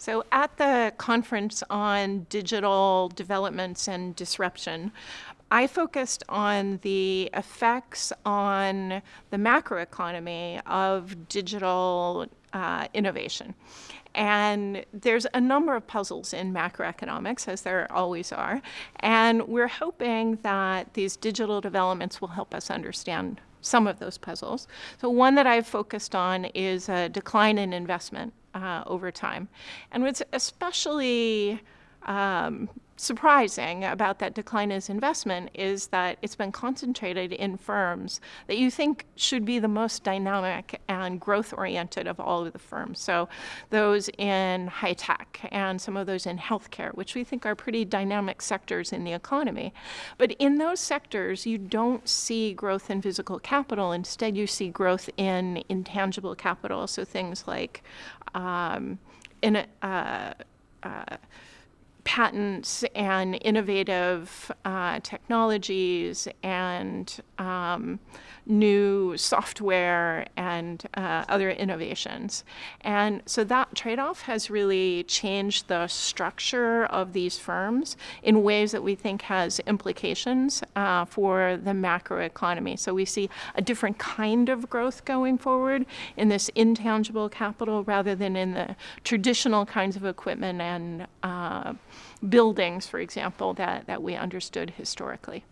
So at the conference on digital developments and disruption, I focused on the effects on the macroeconomy of digital uh, innovation. And there's a number of puzzles in macroeconomics, as there always are. And we're hoping that these digital developments will help us understand some of those puzzles. So one that I've focused on is a decline in investment uh, over time. And what's especially um, surprising about that decline in investment is that it's been concentrated in firms that you think should be the most dynamic and growth-oriented of all of the firms. So those in high tech and some of those in healthcare, which we think are pretty dynamic sectors in the economy. But in those sectors, you don't see growth in physical capital. Instead, you see growth in intangible capital. So things like um, in a, uh, uh, patents and innovative uh, technologies and um, new software and uh, other innovations. And so that trade-off has really changed the structure of these firms in ways that we think has implications uh, for the macroeconomy. So we see a different kind of growth going forward in this intangible capital rather than in the traditional kinds of equipment and uh, buildings, for example, that, that we understood historically.